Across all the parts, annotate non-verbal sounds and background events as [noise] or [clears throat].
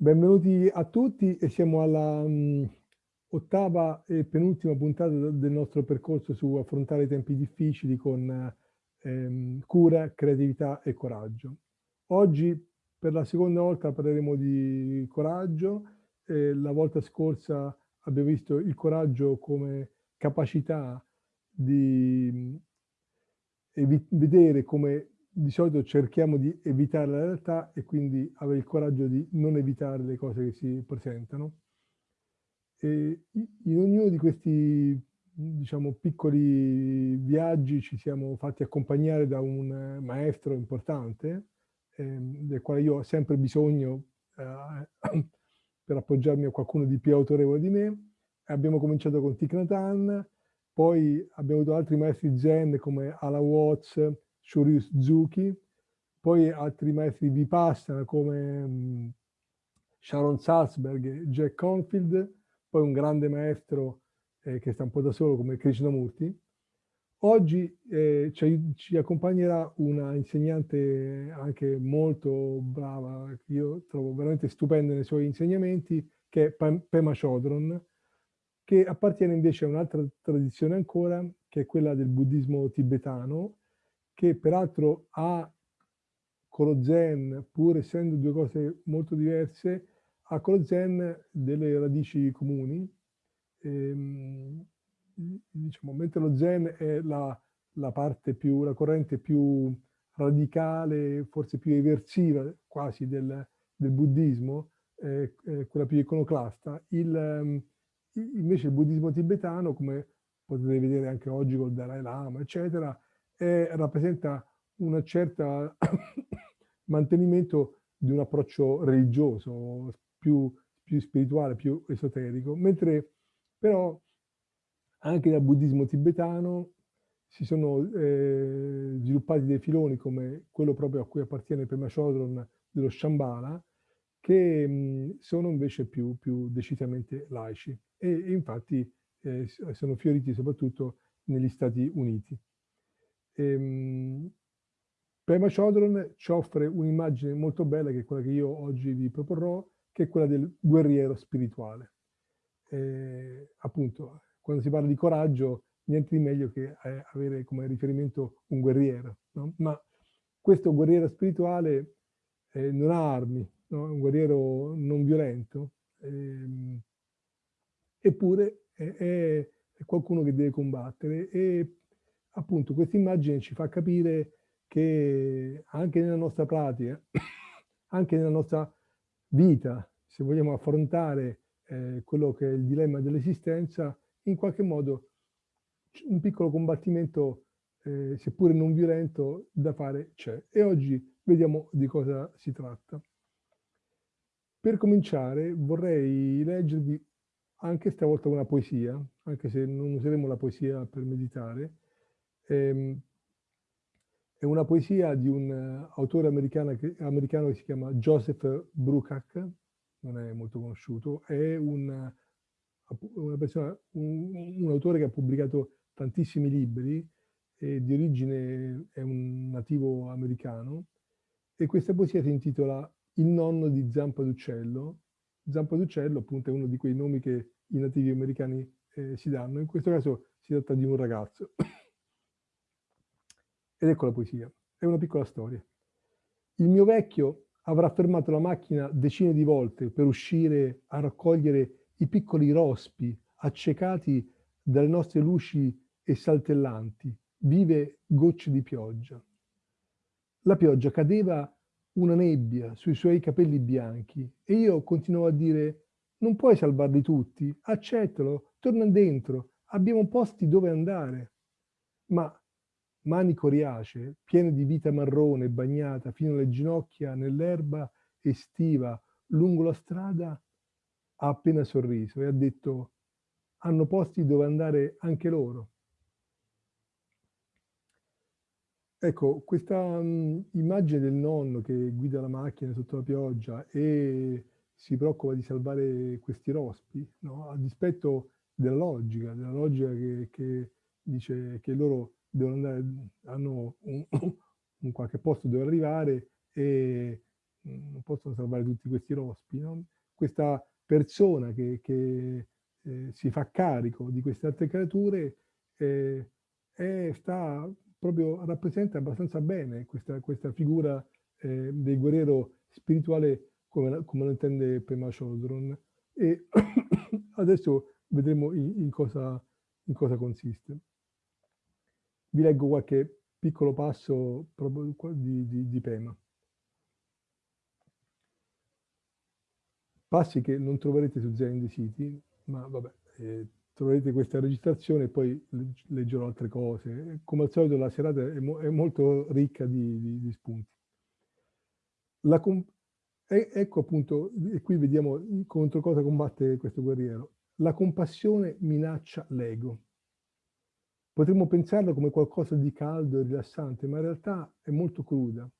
Benvenuti a tutti e siamo alla um, ottava e penultima puntata del nostro percorso su affrontare i tempi difficili con ehm, cura, creatività e coraggio. Oggi per la seconda volta parleremo di coraggio. Eh, la volta scorsa abbiamo visto il coraggio come capacità di vedere come di solito cerchiamo di evitare la realtà e quindi avere il coraggio di non evitare le cose che si presentano. E in ognuno di questi diciamo, piccoli viaggi ci siamo fatti accompagnare da un maestro importante, eh, del quale io ho sempre bisogno eh, [clears throat] per appoggiarmi a qualcuno di più autorevole di me. Abbiamo cominciato con Thich Nhat Hanh, poi abbiamo avuto altri maestri zen come Ala Watts, Shuryu Suzuki, poi altri maestri Vipassana come um, Sharon Salzberg e Jack Confield, poi un grande maestro eh, che sta un po' da solo come Krishnamurti. Oggi eh, ci, ci, accompagnerà una insegnante anche molto brava, che io trovo veramente stupenda nei suoi insegnamenti, che è Pema Chodron, che appartiene invece a un'altra tradizione ancora, che è quella del buddismo tibetano, che peraltro lo zen, pur essendo due cose molto diverse, ha con lo zen delle radici comuni. Ehm, diciamo, mentre lo zen è la, la parte più, la corrente più radicale, forse più eversiva quasi del, del buddismo, eh, quella più iconoclasta, il, ehm, invece il buddismo tibetano, come potete vedere anche oggi col Dalai Lama, eccetera, è, rappresenta un certo [coughs] mantenimento di un approccio religioso, più, più spirituale, più esoterico, mentre però anche dal buddismo tibetano si sono eh, sviluppati dei filoni come quello proprio a cui appartiene Pema Chodron dello Shambhala, che mh, sono invece più, più, decisamente laici e, e infatti eh, sono fioriti soprattutto negli Stati Uniti. Ehm, Prema Chodron ci offre un'immagine molto bella, che è quella che io oggi vi proporrò, che è quella del guerriero spirituale. Eh, appunto, quando si parla di coraggio, niente di meglio che eh, avere come riferimento un guerriero. No? Ma questo guerriero spirituale eh, non ha armi, no? è un guerriero non violento, ehm, eppure è, è, qualcuno che deve combattere e appunto questa immagine ci fa capire che anche nella nostra pratica, [coughs] anche nella nostra vita, se vogliamo affrontare eh, quello che è il dilemma dell'esistenza, in qualche modo un piccolo combattimento, eh, seppure non violento, da fare c'è. E oggi vediamo di cosa si tratta. Per cominciare vorrei leggervi anche stavolta una poesia, anche se non useremo la poesia per meditare, è una poesia di un uh, autore americano che, americano che, si chiama Joseph Bruckach, non è molto conosciuto, è un, persona, un, un, autore che ha pubblicato tantissimi libri, di origine è un nativo americano, e questa poesia si intitola Il nonno di Zampa d'Uccello. Zampa d'Uccello appunto è uno di quei nomi che i nativi americani eh, si danno, in questo caso si tratta di un ragazzo. Ed ecco la poesia. È una piccola storia. Il mio vecchio avrà fermato la macchina decine di volte per uscire a raccogliere i piccoli rospi accecati dalle nostre luci e saltellanti, vive gocce di pioggia. La pioggia cadeva una nebbia sui suoi capelli bianchi e io continuavo a dire non puoi salvarli tutti, accettalo, torna dentro, abbiamo posti dove andare. Ma mani coriacee, piene di vita marrone bagnata fino alle ginocchia nell'erba estiva lungo la strada, ha appena sorriso e ha detto hanno posti dove andare anche loro. Ecco, questa um, immagine del nonno che guida la macchina sotto la pioggia e si preoccupa di salvare questi rospi, no? a dispetto della logica, della logica che, che dice che loro devono andare, hanno un, [coughs] un qualche posto dove arrivare e non possono salvare tutti questi rospi, no? questa persona che, che eh, si fa carico di queste altre creature eh, è, sta proprio rappresenta abbastanza bene questa, questa figura eh, del guerriero spirituale come, come lo intende Pema Chodron. E [coughs] adesso vedremo in, in, cosa, in cosa consiste. Vi leggo qualche piccolo passo di, di, di Pema. Passi che non troverete su Zen City, ma vabbè, eh, troverete questa registrazione e poi leggerò altre cose. Come al solito la serata è, mo è molto ricca di, di, spunti. E, ecco appunto, e qui vediamo contro cosa combatte questo guerriero. La compassione minaccia l'ego. Potremmo pensarla come qualcosa di caldo e rilassante, ma in realtà è molto cruda.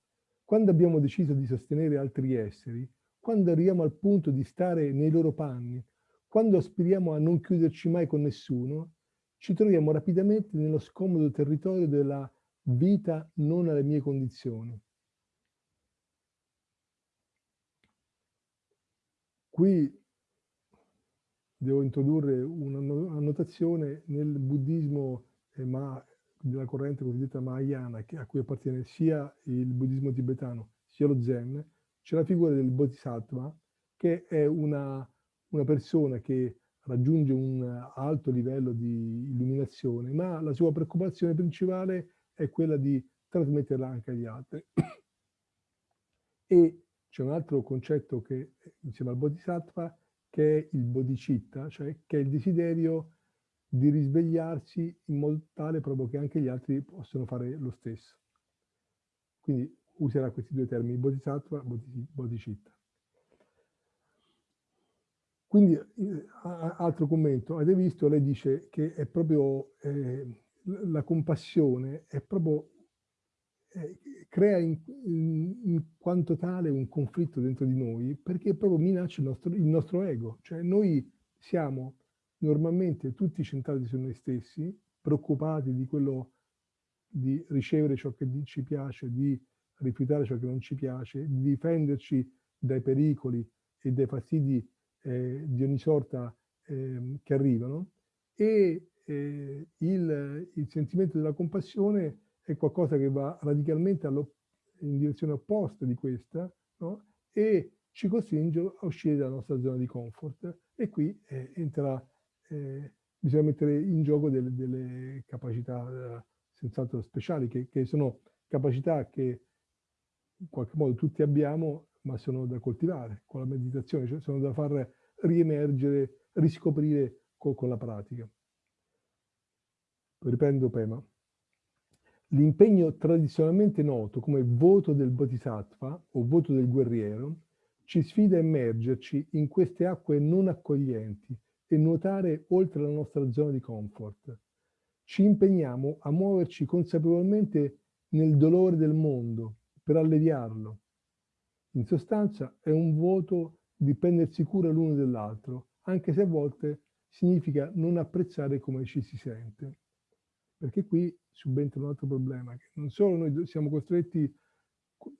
Quando abbiamo deciso di sostenere altri esseri, quando arriviamo al punto di stare nei loro panni, quando aspiriamo a non chiuderci mai con nessuno, ci troviamo rapidamente nello scomodo territorio della vita non alle mie condizioni. Qui devo introdurre un'annotazione nel buddismo ma, della corrente cosiddetta Mahayana, a cui appartiene sia il buddismo tibetano sia lo Zen, c'è la figura del Bodhisattva, che è una una persona che raggiunge un alto livello di illuminazione, ma la sua preoccupazione principale è quella di trasmetterla anche agli altri. [clears throat] e c'è un altro concetto che, insieme al Bodhisattva, che è il bodhicitta, cioè che è il desiderio di risvegliarsi in modo tale proprio che anche gli altri possano fare lo stesso. Quindi userà questi due termini, bodhisattva e bodhicitta. Quindi, eh, altro commento, avete visto, lei dice che è proprio eh, la compassione, è proprio, eh, crea in, in, in, quanto tale un conflitto dentro di noi, perché proprio minaccia il nostro, il nostro ego. Cioè noi siamo normalmente tutti centrati su noi stessi, preoccupati di quello, di ricevere ciò che ci piace, di rifiutare ciò che non ci piace, di difenderci dai pericoli e dai fastidi eh, di ogni sorta eh, che arrivano e eh, il, il, sentimento della compassione è qualcosa che va radicalmente in direzione opposta di questa no? e ci costringe a uscire dalla nostra zona di comfort e qui eh, entra, eh, bisogna mettere in gioco delle, delle capacità senz'altro speciali che, che sono capacità che in qualche modo tutti abbiamo ma sono da coltivare con la meditazione, cioè sono da far riemergere, riscoprire con, con la pratica. Riprendo Pema. L'impegno tradizionalmente noto come voto del bodhisattva o voto del guerriero ci sfida a immergerci in queste acque non accoglienti e nuotare oltre la nostra zona di comfort. Ci impegniamo a muoverci consapevolmente nel dolore del mondo per alleviarlo, in sostanza è un voto di prendersi cura l'uno dell'altro, anche se a volte significa non apprezzare come ci si sente. Perché qui subentra un altro problema, che non solo noi siamo costretti,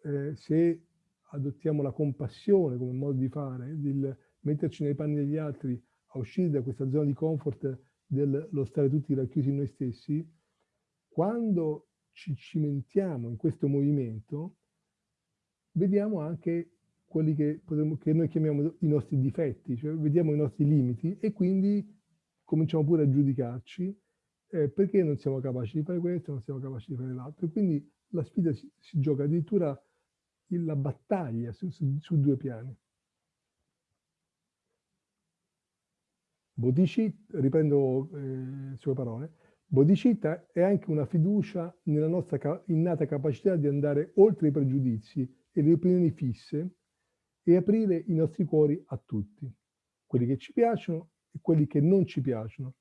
eh, se adottiamo la compassione come modo di fare, di metterci nei panni degli altri, uscire da questa zona di comfort dello stare tutti racchiusi in noi stessi, quando ci cimentiamo in questo movimento, vediamo anche quelli che, potremmo, che noi chiamiamo i nostri difetti, cioè vediamo i nostri limiti e quindi cominciamo pure a giudicarci eh, perché non siamo capaci di fare questo, non siamo capaci di fare l'altro. E quindi la sfida si, si gioca addirittura la battaglia su, su, su due piani. Bodhicitta, riprendo eh, sue parole, Bodhicitta è anche una fiducia nella nostra innata capacità di andare oltre i pregiudizi e le opinioni fisse e aprire i nostri cuori a tutti, quelli che ci piacciono e quelli che non ci piacciono,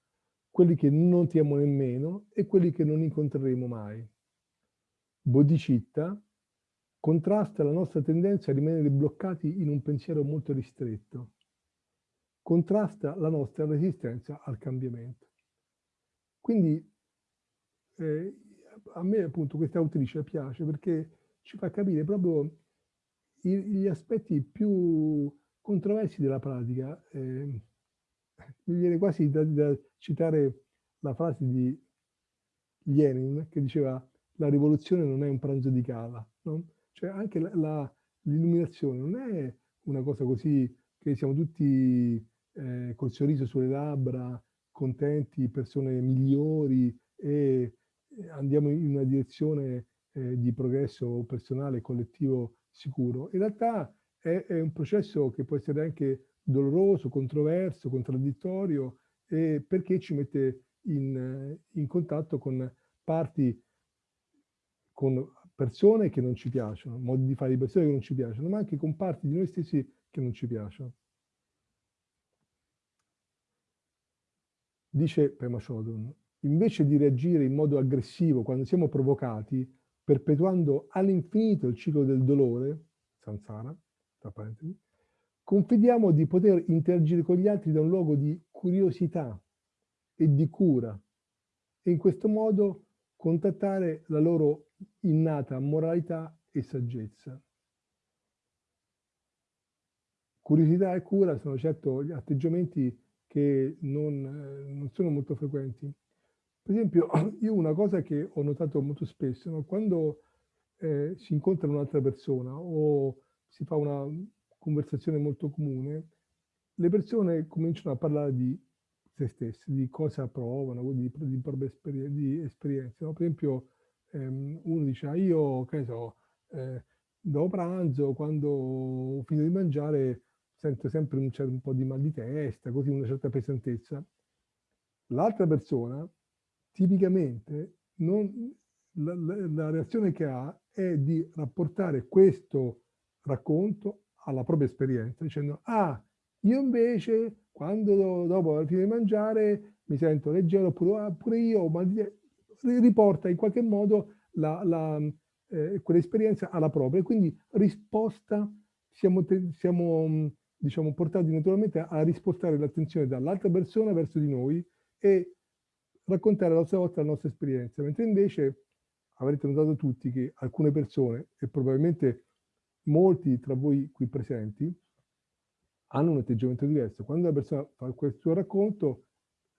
quelli che non tiamo nemmeno e quelli che non incontreremo mai. Bodhicitta contrasta la nostra tendenza a rimanere bloccati in un pensiero molto ristretto, contrasta la nostra resistenza al cambiamento. Quindi eh, a me appunto questa autrice piace perché ci fa capire proprio gli aspetti più controversi della pratica, eh, mi viene quasi da, da, citare la frase di Lenin che diceva la rivoluzione non è un pranzo di cava, no? Cioè anche l'illuminazione non è una cosa così che siamo tutti eh, col sorriso sulle labbra, contenti, persone migliori e andiamo in una direzione eh, di progresso personale, collettivo sicuro. In realtà è, è, un processo che può essere anche doloroso, controverso, contraddittorio, eh, perché ci mette in, in contatto con parti, con persone che non ci piacciono, modi di fare di persone che non ci piacciono, ma anche con parti di noi stessi che non ci piacciono. Dice Pema Chodron, invece di reagire in modo aggressivo quando siamo provocati, perpetuando all'infinito il ciclo del dolore, samsara, tra parentesi, confidiamo di poter interagire con gli altri da un luogo di curiosità e di cura e in questo modo contattare la loro innata moralità e saggezza. Curiosità e cura sono certo gli atteggiamenti che non, non sono molto frequenti. Per esempio, [clears throat] io una cosa che ho notato molto spesso, no? quando eh, si incontra un'altra persona o si fa una conversazione molto comune, le persone cominciano a parlare di se stesse, di cosa provano, di, di proprie esperienze. Di esperienze no? Per esempio, ehm, uno dice, ah, io, che so, eh, dopo pranzo, quando ho finito di mangiare, sento sempre un, un po' di mal di testa, così una certa pesantezza. L'altra persona, tipicamente, non, la, la, la reazione che ha è di rapportare questo racconto alla propria esperienza, dicendo, ah, io invece, quando dopo la fine di mangiare, mi sento leggero, oppure ah, pure io, ma riporta in qualche modo eh, quell'esperienza alla propria. Quindi risposta, siamo, siamo diciamo, portati naturalmente a rispostare l'attenzione dall'altra persona verso di noi e raccontare la sua volta la nostra esperienza, mentre invece avrete notato tutti che alcune persone, e probabilmente molti tra voi qui presenti, hanno un atteggiamento diverso. Quando la persona fa questo racconto,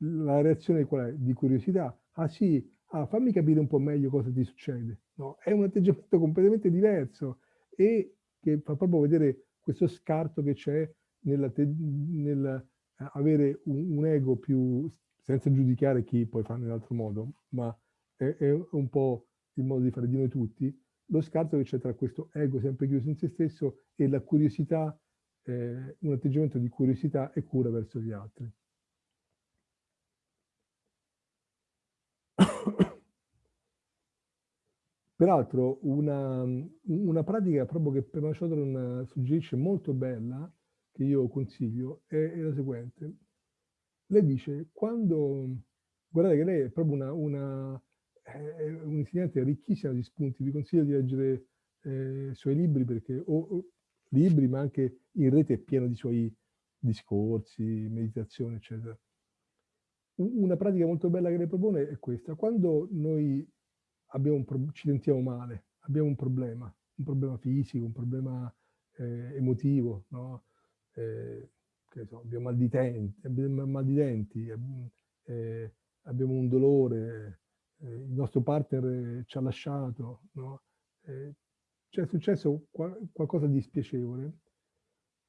la reazione qual è? Di curiosità. Ah sì, ah, fammi capire un po' meglio cosa ti succede. No, è un atteggiamento completamente diverso e che fa proprio vedere questo scarto che c'è nel, nel avere un, un, ego più, senza giudicare chi poi fa nell'altro modo, ma è, è, un po' il modo di fare di noi tutti, lo scarto che c'è tra questo ego sempre chiuso in se stesso e la curiosità, eh, un atteggiamento di curiosità e cura verso gli altri. Peraltro una, una, pratica proprio che Pema Chodron suggerisce molto bella, che io consiglio, è, è la seguente. Lei dice, quando, guardate che lei è proprio una, una è un'insegnante ricchissima di spunti, vi consiglio di leggere eh, i suoi libri, perché, o, o, libri, ma anche in rete è pieno di suoi discorsi, meditazioni, eccetera. Una pratica molto bella che lei propone è questa. Quando noi un, ci sentiamo male, abbiamo un problema, un problema fisico, un problema eh, emotivo, no? eh, so, abbiamo mal di, denti, abbiamo, mal di denti eh, abbiamo un dolore, eh, il nostro partner ci ha lasciato, no? Eh, c'è successo qual qualcosa di spiacevole,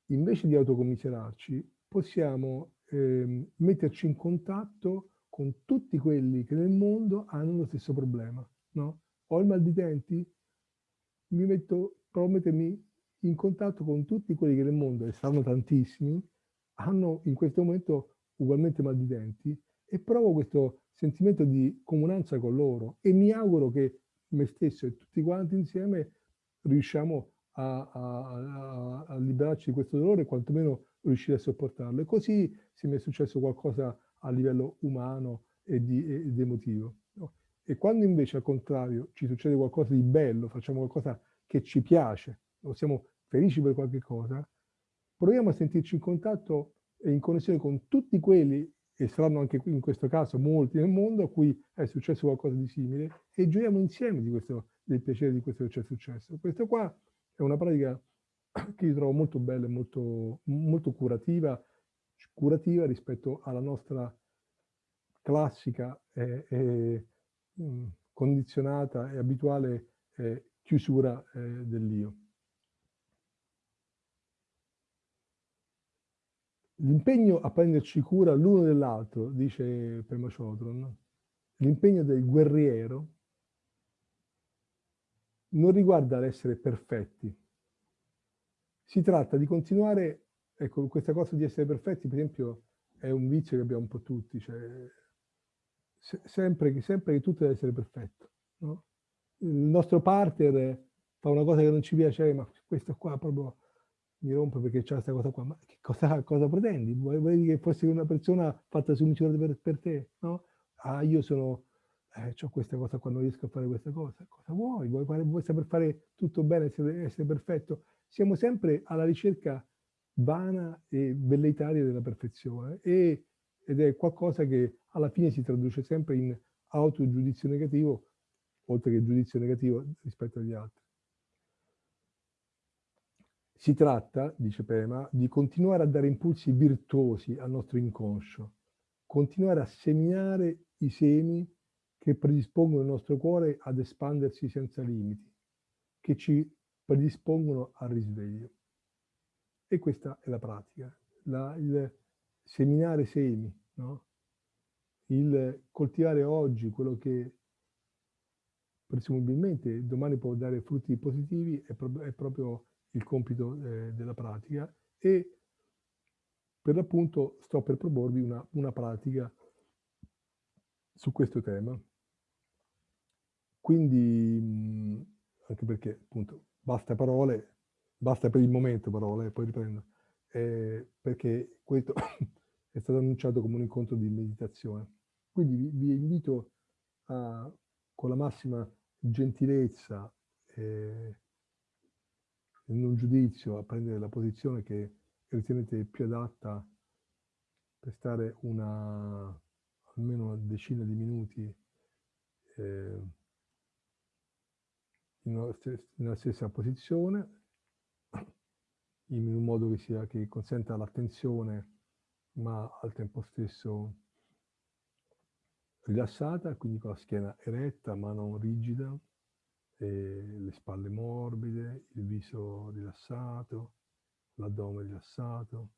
invece di autocommiserarci, possiamo ehm, metterci in contatto con tutti quelli che nel mondo hanno lo stesso problema no? Ho il mal di denti, mi metto, provo a mettermi in contatto con tutti quelli che nel mondo, e saranno tantissimi, hanno in questo momento ugualmente mal di denti e provo questo sentimento di comunanza con loro e mi auguro che me stesso e tutti quanti insieme riusciamo a, a, a, liberarci di questo dolore quantomeno riuscire a sopportarlo. E così se mi è successo qualcosa a livello umano ed emotivo. E quando invece al contrario ci succede qualcosa di bello, facciamo qualcosa che ci piace, o siamo felici per qualche cosa, proviamo a sentirci in contatto e in connessione con tutti quelli, e saranno anche qui in questo caso molti nel mondo, a cui è successo qualcosa di simile, e gioiamo insieme questo, del piacere di questo che ci è successo. Questo qua è una pratica [clears throat] che io trovo molto bella e molto, molto curativa, curativa rispetto alla nostra classica e, e mh, condizionata e abituale eh, chiusura eh, dell'io. L'impegno a prenderci cura l'uno dell'altro, dice Pema Chodron, l'impegno del guerriero non riguarda l'essere perfetti. Si tratta di continuare, ecco, questa cosa di essere perfetti, per esempio, è un vizio che abbiamo un po' tutti, cioè, sempre, sempre, che tutto deve essere perfetto. No? Il nostro partner fa una cosa che non ci piace, ma questo qua proprio mi rompe perché c'è questa cosa qua, ma che cosa, cosa pretendi? Vuoi, che fossi una persona fatta su misura per, per te? No? Ah, io sono, eh, ho questa cosa qua, non riesco a fare questa cosa. Cosa vuoi? Vuoi, vuoi saper fare tutto bene, essere, essere perfetto? Siamo sempre alla ricerca vana e velleitaria della perfezione e, ed è qualcosa che alla fine si traduce sempre in autogiudizio negativo, oltre che giudizio negativo rispetto agli altri. Si tratta, dice Pema, di continuare a dare impulsi virtuosi al nostro inconscio, continuare a seminare i semi che predispongono il nostro cuore ad espandersi senza limiti, che ci predispongono al risveglio. E questa è la pratica, la, il seminare semi, no? il coltivare oggi quello che presumibilmente domani può dare frutti positivi è, pro è proprio il compito eh, della pratica e per l'appunto sto per proporvi una, una pratica su questo tema. Quindi, anche perché appunto basta parole, basta per il momento parole, poi riprendo, eh, perché questo è stato annunciato come un incontro di meditazione. Quindi vi, vi invito a, con la massima gentilezza eh, in un giudizio a prendere la posizione che ritenete più adatta per stare una, almeno una decina di minuti eh, nella stessa posizione, in un modo che, sia, che consenta l'attenzione, ma al tempo stesso rilassata, quindi con la schiena eretta ma non rigida, le spalle morbide, il viso rilassato, l'addome rilassato.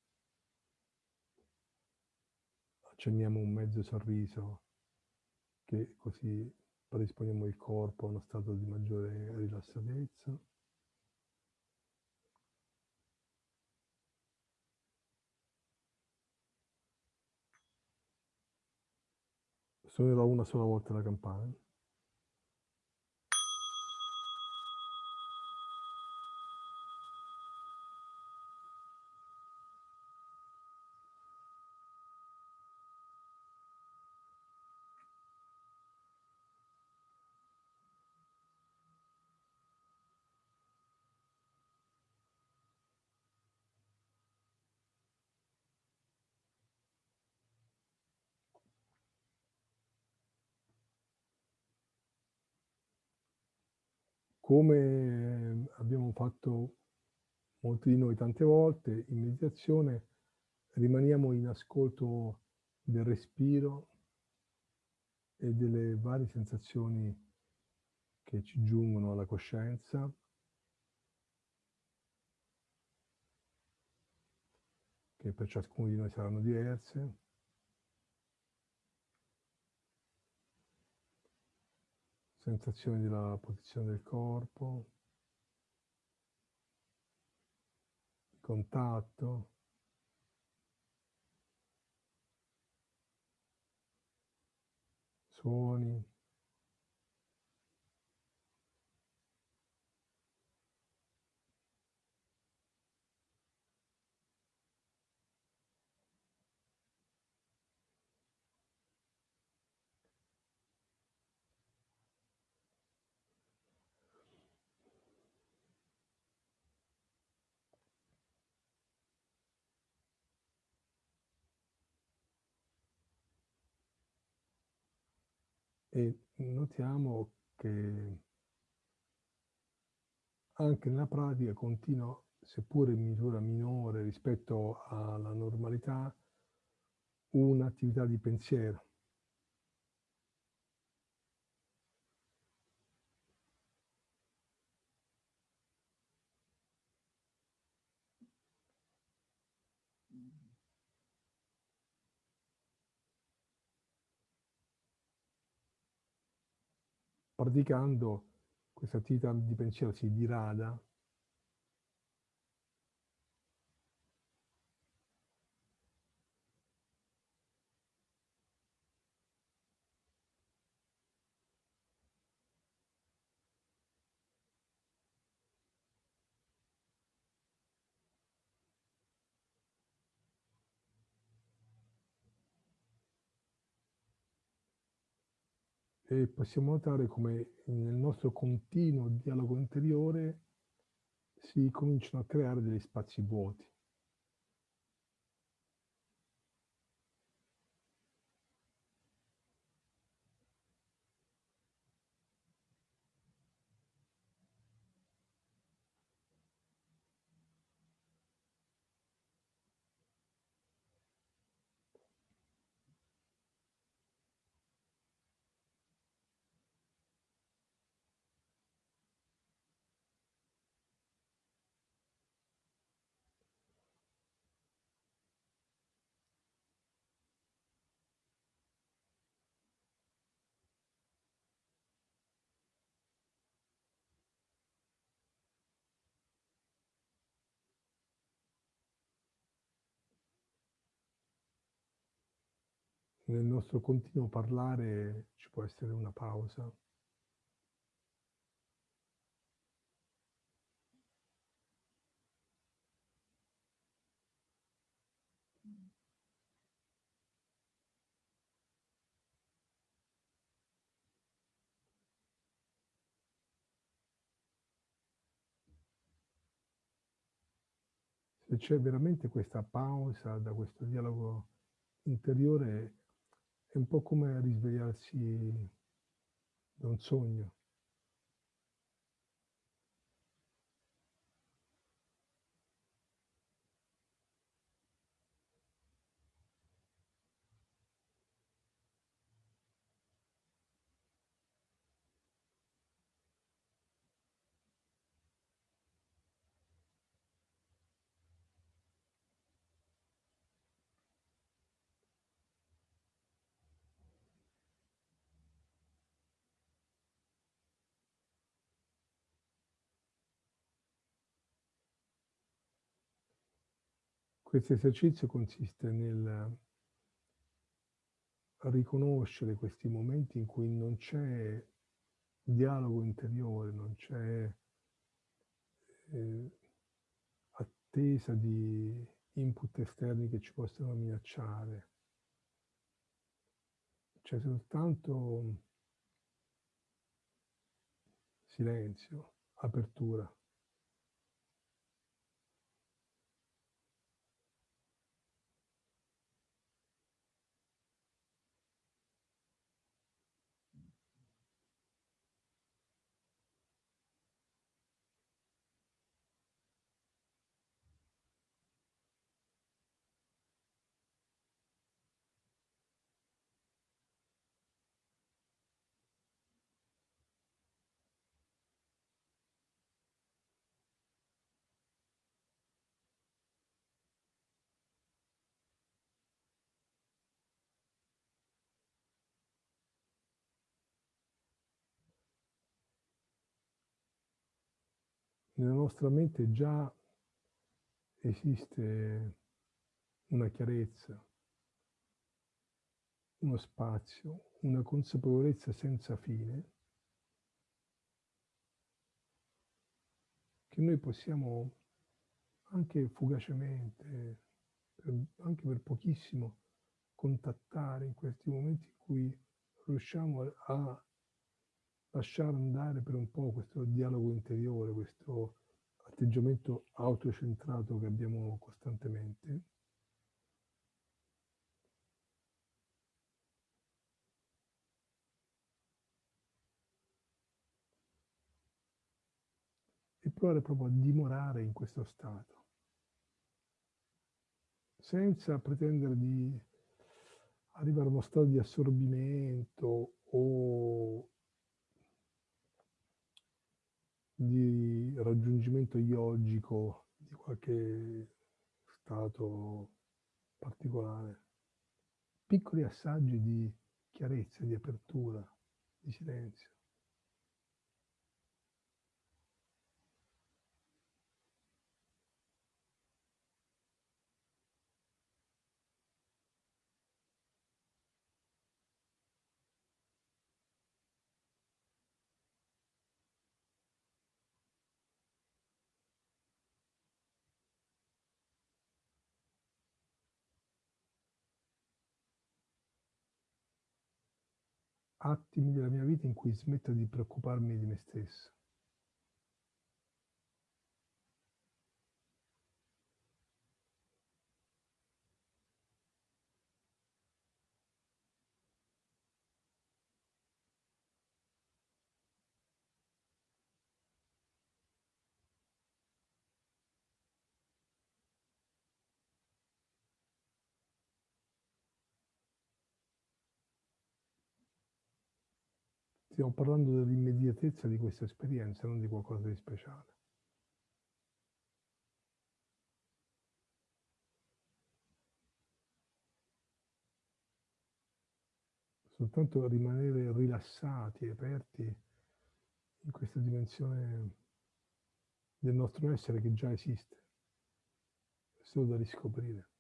Accenniamo un mezzo sorriso che così predisponiamo il corpo a uno stato di maggiore rilassatezza. Suonerò una sola volta la campana. Come abbiamo fatto molti di noi tante volte in meditazione, rimaniamo in ascolto del respiro e delle varie sensazioni che ci giungono alla coscienza. che per ciascuno di noi saranno diverse. Sensazioni della posizione del corpo, contatto, suoni. E notiamo che anche nella pratica continuo seppure in misura minore rispetto alla normalità, un'attività di pensiero. Praticando questa attività di pensiero si dirada e possiamo notare come nel nostro continuo dialogo interiore si cominciano a creare degli spazi vuoti. Nel nostro continuo parlare ci può essere una pausa. Se c'è veramente questa pausa da questo dialogo interiore è un po' come risvegliarsi da un sogno. Questo esercizio consiste nel riconoscere questi momenti in cui non c'è dialogo interiore, non c'è eh, attesa di input esterni che ci possano minacciare. C'è soltanto silenzio, apertura. Nella nostra mente già esiste una chiarezza, uno spazio, una consapevolezza senza fine che noi possiamo anche fugacemente, per, anche per pochissimo, contattare in questi momenti in cui riusciamo a lasciare andare per un po' questo dialogo interiore, questo atteggiamento autocentrato che abbiamo costantemente. E provare proprio a dimorare in questo stato, senza pretendere di arrivare a uno stato di assorbimento o di raggiungimento yogico di qualche stato particolare. Piccoli assaggi di chiarezza, di apertura, di silenzio. Attimi della mia vita in cui smetto di preoccuparmi di me stesso. Stiamo parlando dell'immediatezza di questa esperienza, non di qualcosa di speciale. Soltanto rimanere rilassati, aperti in questa dimensione del nostro essere che già esiste, è solo da riscoprire.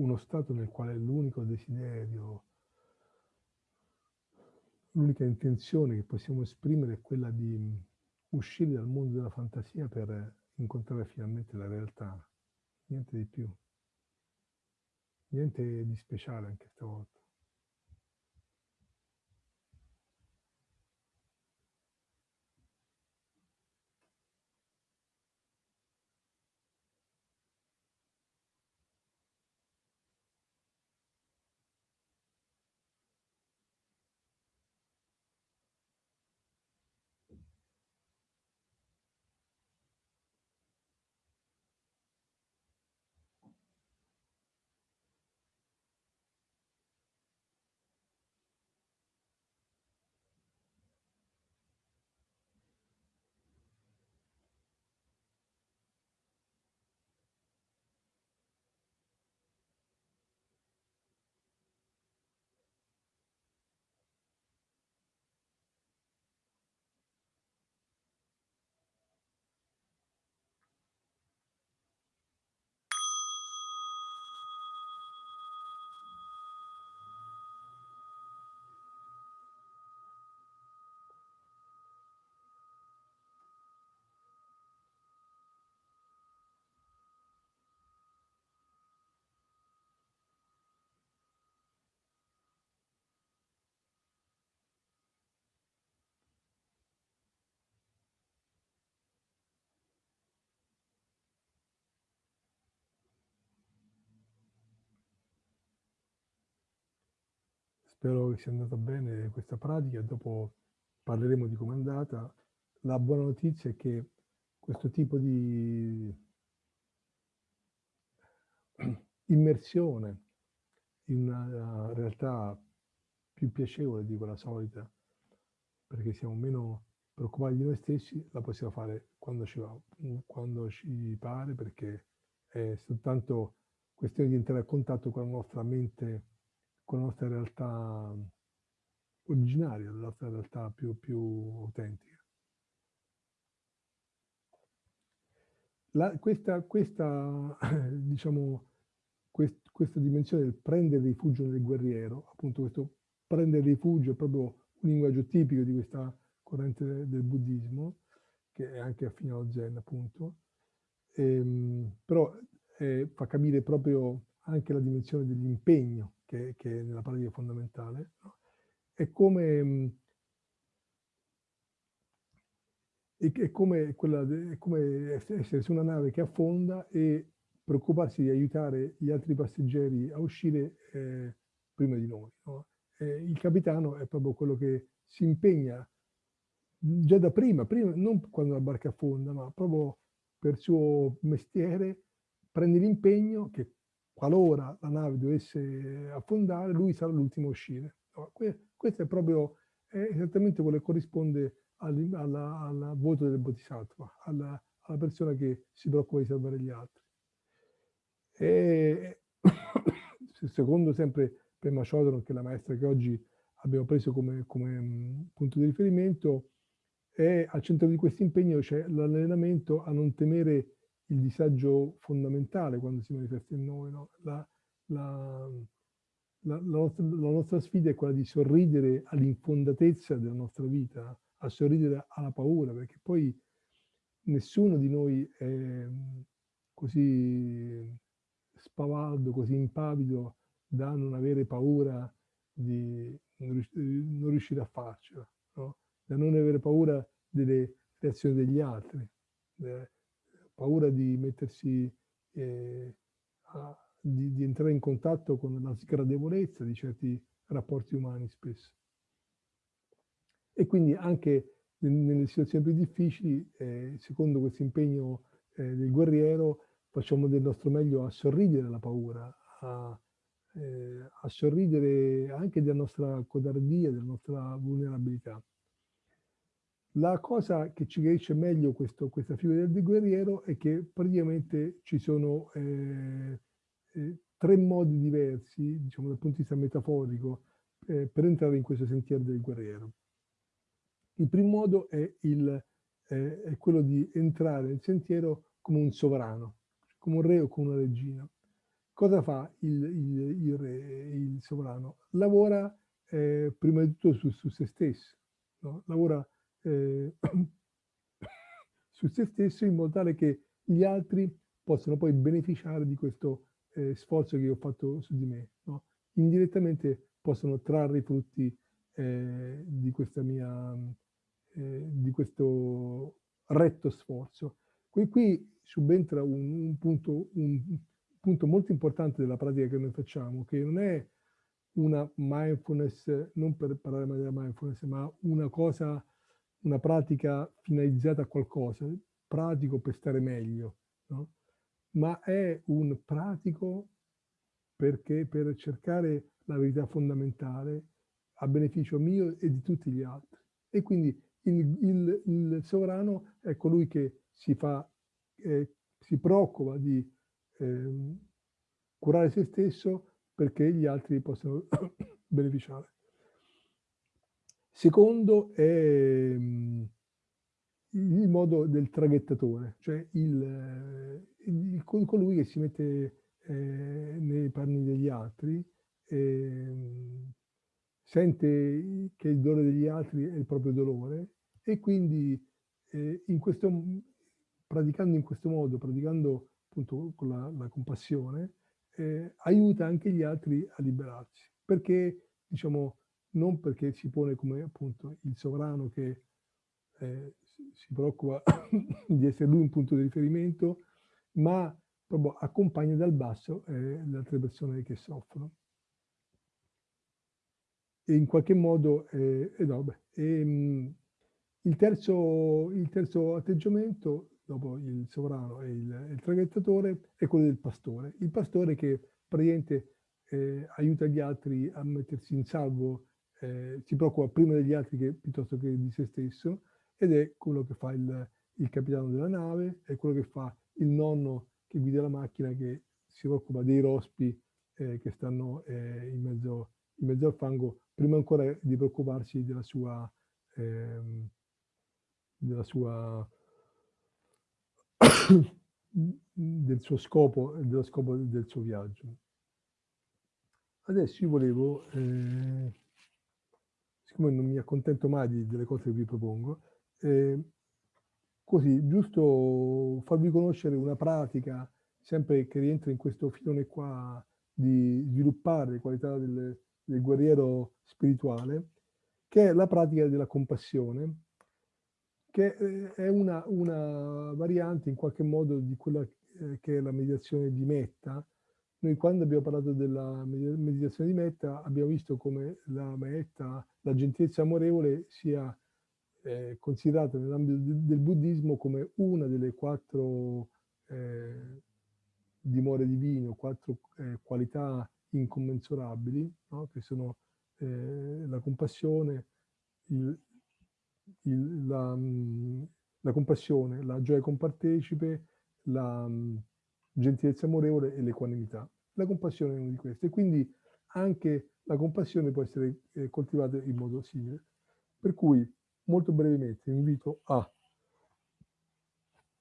Uno stato nel quale l'unico desiderio, l'unica intenzione che possiamo esprimere è quella di uscire dal mondo della fantasia per incontrare finalmente la realtà, niente di più, niente di speciale anche stavolta. Spero che sia andata bene questa pratica, dopo parleremo di come è andata. La buona notizia è che questo tipo di immersione in una realtà più piacevole di quella solita, perché siamo meno preoccupati di noi stessi, la possiamo fare quando ci va, quando ci pare, perché è soltanto questione di entrare a contatto con la nostra mente con la nostra realtà originaria, la nostra realtà più, più autentica. La, questa, questa, [coughs] diciamo, quest, questa dimensione del prendere rifugio nel guerriero, appunto questo prendere rifugio è proprio un linguaggio tipico di questa corrente del, del buddismo, che è anche affine allo zen appunto, ehm, però eh, fa capire proprio anche la dimensione dell'impegno che, che, nella pratica fondamentale. No? È come, è come, quella, è come essere su una nave che affonda e preoccuparsi di aiutare gli altri passeggeri a uscire eh, prima di noi. No? Il capitano è proprio quello che si impegna già da prima, prima, non quando la barca affonda, ma proprio per suo mestiere, prende l'impegno che qualora la nave dovesse affondare, lui sarà l'ultimo a uscire. Questo è proprio è esattamente quello che corrisponde al, voto del Bodhisattva, alla, alla, persona che si preoccupa di salvare gli altri. E, [coughs] secondo sempre Pema Chodron, che è la maestra che oggi abbiamo preso come, come punto di riferimento, e al centro di questo impegno c'è l'allenamento a non temere il disagio fondamentale quando si manifesta in noi. No? La, la, la, nostra, la, nostra, sfida è quella di sorridere all'infondatezza della nostra vita, a sorridere alla paura, perché poi nessuno di noi è così spavaldo, così impavido da non avere paura di non riuscire a farcela. No? da non avere paura delle reazioni degli altri, paura di mettersi, eh, a, di, di, entrare in contatto con la sgradevolezza di certi rapporti umani spesso. E quindi anche nelle situazioni più difficili, eh, secondo questo impegno eh, del guerriero, facciamo del nostro meglio a sorridere alla paura, a, eh, a sorridere anche della nostra codardia, della nostra vulnerabilità. La cosa che ci chiarisce meglio questo, questa figura del guerriero è che praticamente ci sono eh, eh, tre modi diversi, diciamo dal punto di vista metaforico, eh, per entrare in questo sentiero del guerriero. Il primo modo è, il, è quello di entrare nel sentiero come un sovrano, come un re o come una regina. Cosa fa il, il, il re, il sovrano? Lavora eh, prima di tutto su, su se stesso, no? lavora eh, [coughs] su se stesso in modo tale che gli altri possano poi beneficiare di questo eh, sforzo che io ho fatto su di me. No? Indirettamente possono trarre i frutti eh, di mia, eh, di questo retto sforzo. Qui, qui subentra un, un, punto, un punto molto importante della pratica che noi facciamo, che non è una mindfulness, non per parlare della mindfulness, ma una cosa una pratica finalizzata a qualcosa, pratico per stare meglio, no? ma è un pratico perché per cercare la verità fondamentale a beneficio mio e di tutti gli altri. E quindi il, il, il sovrano è colui che si, fa, eh, si preoccupa di eh, curare se stesso perché gli altri possano [coughs] beneficiare. Secondo è mhmm, il modo del traghettatore, cioè il, il, colui che si mette eh, nei panni degli altri, eh, sente che il dolore degli altri è il proprio dolore e quindi eh, in questo, praticando in questo modo, praticando appunto con la, la compassione, eh, aiuta anche gli altri a liberarsi, perché diciamo non perché si pone come appunto il sovrano che eh, si preoccupa [coughs] di essere lui un punto di riferimento, ma proprio accompagna dal basso eh, le altre persone che soffrono. E in qualche modo, eh, no, beh, e, mh, il, terzo, il, terzo, atteggiamento, dopo il sovrano e il, il traghettatore, è quello del pastore. Il pastore che praticamente eh, aiuta gli altri a mettersi in salvo eh, si preoccupa prima degli altri che, piuttosto che di se stesso ed è quello che fa il, il capitano della nave, è quello che fa il nonno che guida la macchina che si occupa dei rospi eh, che stanno eh, in mezzo in mezzo al fango prima ancora di preoccuparsi della sua, ehm, della sua [coughs] del suo scopo dello scopo del suo viaggio. Adesso io volevo, eh, siccome non mi accontento mai delle cose che vi propongo, eh, così giusto farvi conoscere una pratica sempre che rientra in questo filone qua di sviluppare qualità del, del guerriero spirituale, che è la pratica della compassione, che eh, è una, una variante in qualche modo di quella eh, che è la meditazione di Metta, noi quando abbiamo parlato della meditazione di metta abbiamo visto come la metta, la gentilezza amorevole sia eh, considerata nell'ambito del buddismo come una delle quattro eh, dimore divine, quattro eh, qualità incommensurabili, no? che sono eh, la compassione, il, il, la, la, compassione, la gioia compartecipe, la gentilezza amorevole e l'equanimità. La compassione è una di queste, quindi anche la compassione può essere eh, coltivata in modo simile. Per cui, molto brevemente, invito a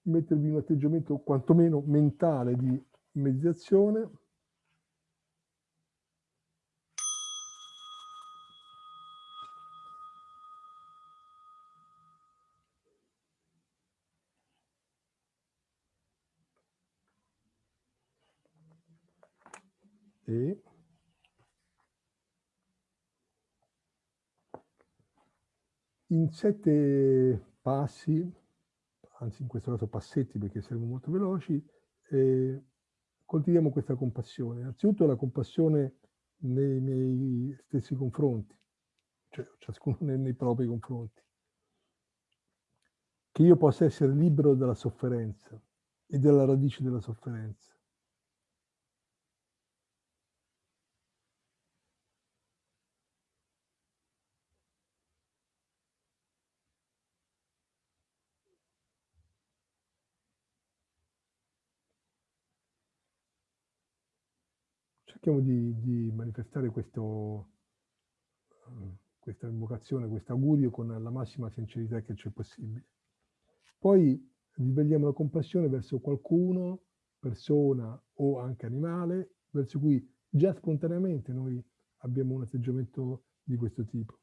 mettervi in un atteggiamento quantomeno mentale di meditazione, e in sette passi, anzi in questo caso passetti perché saremo molto veloci, eh, coltiviamo questa compassione. Innanzitutto la compassione nei miei stessi confronti, cioè ciascuno nei, nei propri confronti. Che io possa essere libero dalla sofferenza e dalla radice della sofferenza. Cerchiamo di, di manifestare questo, uh, questa invocazione, questo augurio con la massima sincerità che c'è possibile. Poi risvegliamo la compassione verso qualcuno, persona o anche animale, verso cui già spontaneamente noi abbiamo un atteggiamento di questo tipo.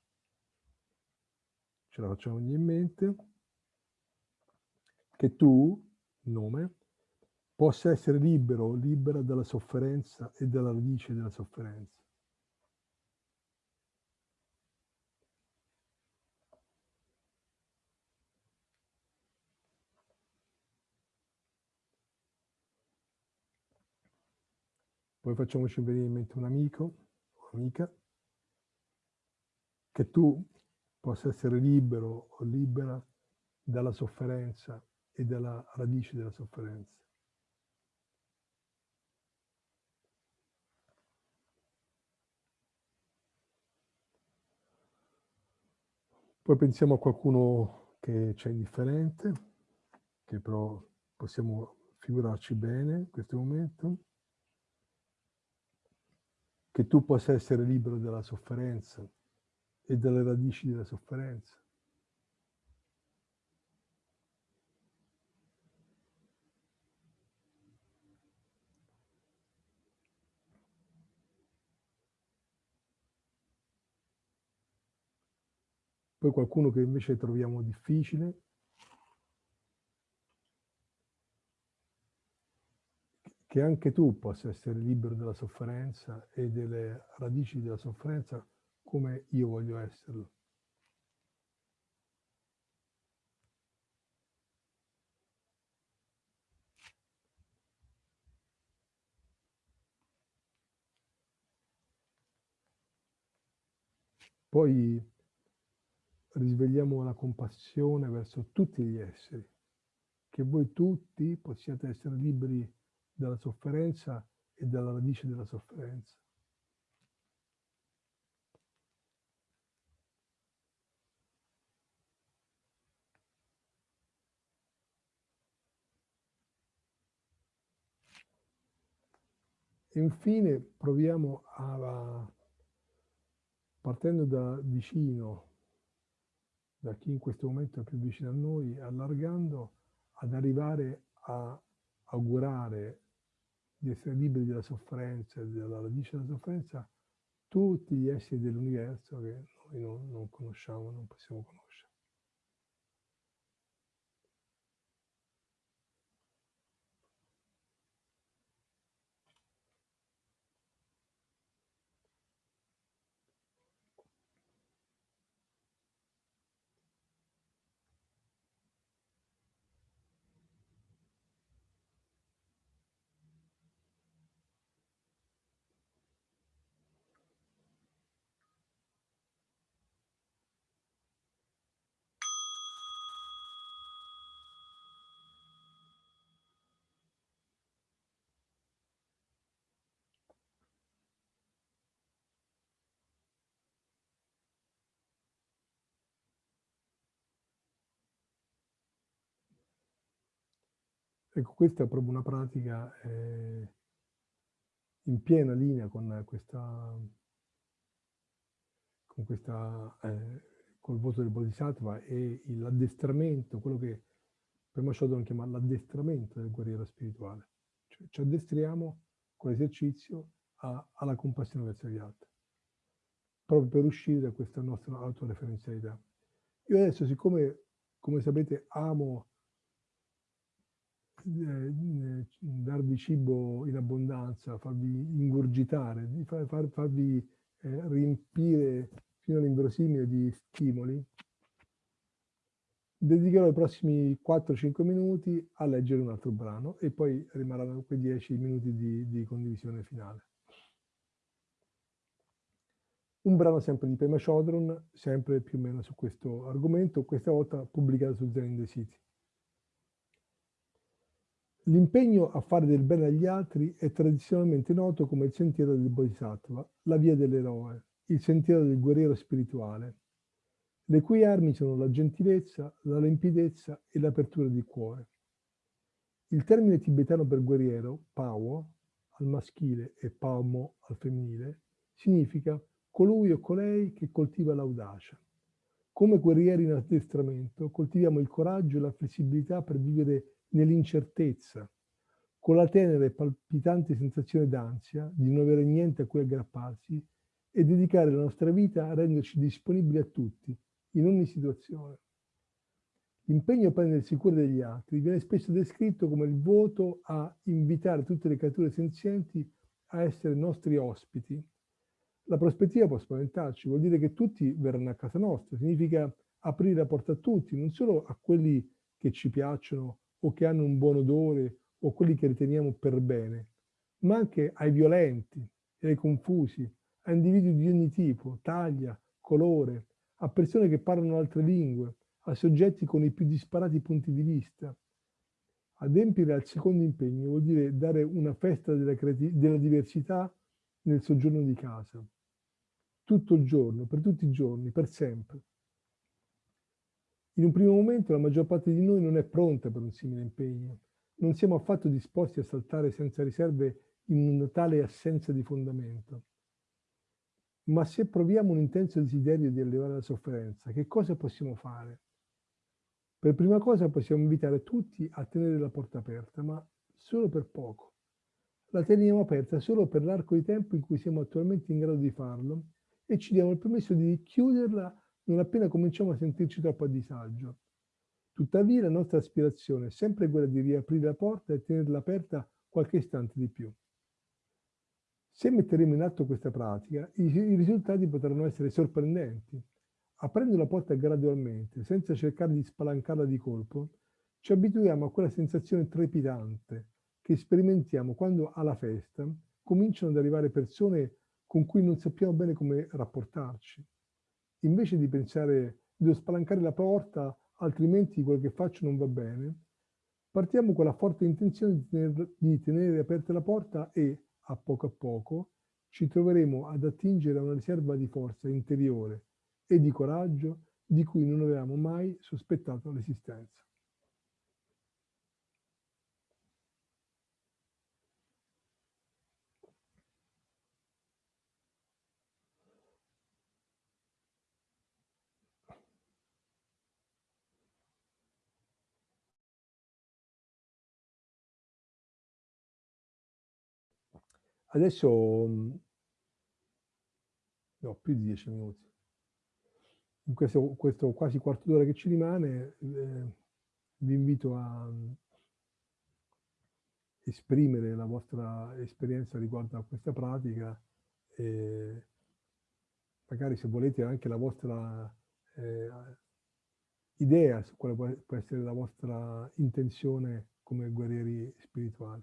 Ce la facciamo in mente. Che tu, nome, possa essere libero, libera dalla sofferenza e dalla radice della sofferenza. Poi facciamoci venire in mente un amico o amica, che tu possa essere libero o libera dalla sofferenza e dalla radice della sofferenza. Poi pensiamo a qualcuno che c'è indifferente, che però possiamo figurarci bene in questo momento, che tu possa essere libero dalla sofferenza e dalle radici della sofferenza. Poi qualcuno che invece troviamo difficile, che anche tu possa essere libero dalla sofferenza e delle radici della sofferenza come io voglio esserlo. Poi risvegliamo la compassione verso tutti gli esseri, che voi tutti possiate essere liberi dalla sofferenza e dalla radice della sofferenza. E infine proviamo a partendo da vicino, da chi in questo momento è più vicino a noi, allargando, ad arrivare a augurare di essere liberi dalla sofferenza dalla radice della sofferenza tutti gli esseri dell'universo che noi non, non conosciamo, non possiamo conoscere. Ecco, questa è proprio una pratica eh, in piena linea con questa, con questa, eh, col voto del Bodhisattva e l'addestramento, quello che Prima Shodon chiama l'addestramento del guerriero spirituale. Cioè, ci addestriamo con l'esercizio alla compassione verso gli altri, proprio per uscire da questa nostra autoreferenzialità. Io adesso, siccome, come sapete, amo eh, darvi cibo in abbondanza, farvi ingurgitare, far, far, farvi eh, riempire fino all'inverosimile di stimoli, dedicherò i prossimi 4-5 minuti a leggere un altro brano e poi rimarranno quei 10 minuti di, di condivisione finale. Un brano sempre di Pema Chodron, sempre più o meno su questo argomento, questa volta pubblicato su Zen in the City. L'impegno a fare del bene agli altri è tradizionalmente noto come il sentiero del Bodhisattva, la via dell'eroe, il sentiero del guerriero spirituale, le cui armi sono la gentilezza, la limpidezza e l'apertura di cuore. Il termine tibetano per guerriero, Pawo, al maschile e Paumo al femminile, significa colui o colei che coltiva l'audacia. Come guerrieri in addestramento coltiviamo il coraggio e la flessibilità per vivere nell'incertezza, con la tenera e palpitante sensazione d'ansia di non avere niente a cui aggrapparsi e dedicare la nostra vita a renderci disponibili a tutti, in ogni situazione. L'impegno a prendersi cura degli altri viene spesso descritto come il voto a invitare tutte le creature senzienti a essere nostri ospiti. La prospettiva può spaventarci, vuol dire che tutti verranno a casa nostra, significa aprire la porta a tutti, non solo a quelli che ci piacciono o che hanno un buon odore o quelli che riteniamo per bene, ma anche ai violenti e ai confusi, a individui di ogni tipo, taglia, colore, a persone che parlano altre lingue, a soggetti con i più disparati punti di vista. Adempiere al secondo impegno vuol dire dare una festa della, della diversità nel soggiorno di casa, tutto il giorno, per tutti i giorni, per sempre. In un primo momento la maggior parte di noi non è pronta per un simile impegno. Non siamo affatto disposti a saltare senza riserve in una tale assenza di fondamento. Ma se proviamo un intenso desiderio di allevare la sofferenza, che cosa possiamo fare? Per prima cosa possiamo invitare tutti a tenere la porta aperta, ma solo per poco. La teniamo aperta solo per l'arco di tempo in cui siamo attualmente in grado di farlo e ci diamo il permesso di chiuderla non appena cominciamo a sentirci troppo a disagio. Tuttavia la nostra aspirazione è sempre quella di riaprire la porta e tenerla aperta qualche istante di più. Se metteremo in atto questa pratica, i, risultati potranno essere sorprendenti. Aprendo la porta gradualmente, senza cercare di spalancarla di colpo, ci abituiamo a quella sensazione trepidante che sperimentiamo quando alla festa cominciano ad arrivare persone con cui non sappiamo bene come rapportarci invece di pensare devo spalancare la porta, altrimenti quello che faccio non va bene, partiamo con la forte intenzione di tenere, di tenere aperta la porta e, a poco a poco, ci troveremo ad attingere a una riserva di forza interiore e di coraggio di cui non avevamo mai sospettato l'esistenza. Adesso mhmm no, più di 10 minuti. In questo questo quasi quarto d'ora che ci rimane, ehm, vi invito a mhmm esprimere la vostra esperienza riguardo a questa pratica e magari se volete anche la vostra, ehm, idea su quale può essere la vostra intenzione come guerrieri spirituali.